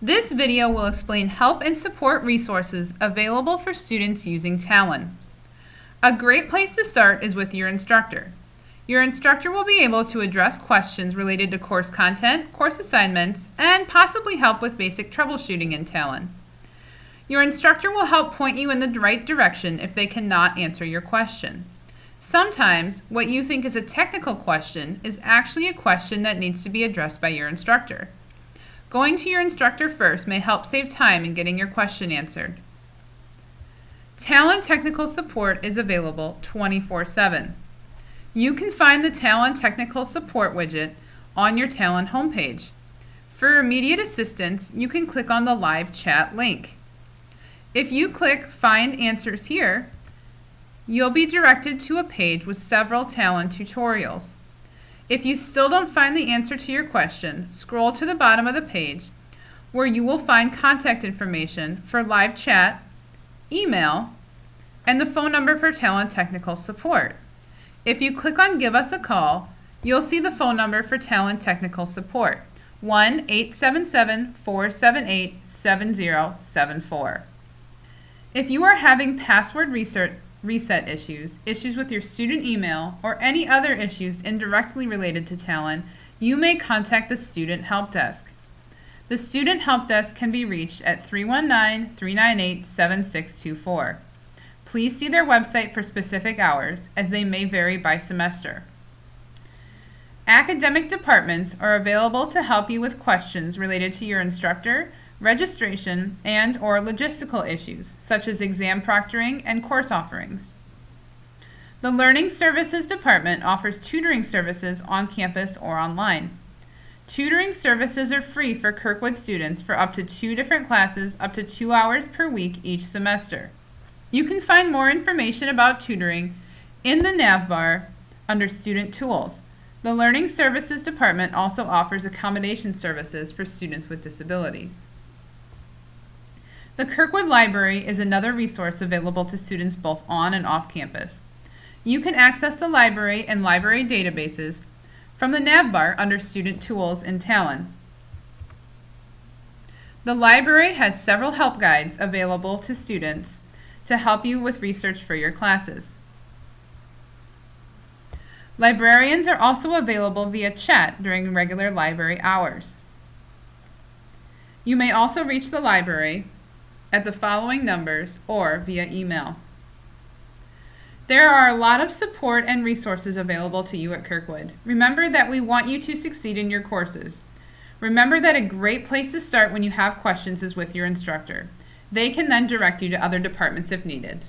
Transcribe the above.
This video will explain help and support resources available for students using Talon. A great place to start is with your instructor. Your instructor will be able to address questions related to course content, course assignments, and possibly help with basic troubleshooting in Talon. Your instructor will help point you in the right direction if they cannot answer your question. Sometimes, what you think is a technical question is actually a question that needs to be addressed by your instructor. Going to your instructor first may help save time in getting your question answered. Talon Technical Support is available 24-7. You can find the Talon Technical Support widget on your Talon homepage. For immediate assistance, you can click on the live chat link. If you click Find Answers here, you'll be directed to a page with several Talon tutorials. If you still don't find the answer to your question, scroll to the bottom of the page where you will find contact information for live chat, email, and the phone number for Talon Technical Support. If you click on Give Us a Call, you'll see the phone number for Talon Technical Support, 1-877-478-7074. If you are having password research, reset issues, issues with your student email, or any other issues indirectly related to Talon, you may contact the Student Help Desk. The Student Help Desk can be reached at 319-398-7624. Please see their website for specific hours, as they may vary by semester. Academic departments are available to help you with questions related to your instructor, registration, and or logistical issues, such as exam proctoring and course offerings. The Learning Services Department offers tutoring services on campus or online. Tutoring services are free for Kirkwood students for up to two different classes up to two hours per week each semester. You can find more information about tutoring in the navbar under Student Tools. The Learning Services Department also offers accommodation services for students with disabilities. The Kirkwood Library is another resource available to students both on and off campus. You can access the library and library databases from the navbar under Student Tools in Talon. The library has several help guides available to students to help you with research for your classes. Librarians are also available via chat during regular library hours. You may also reach the library at the following numbers or via email. There are a lot of support and resources available to you at Kirkwood. Remember that we want you to succeed in your courses. Remember that a great place to start when you have questions is with your instructor. They can then direct you to other departments if needed.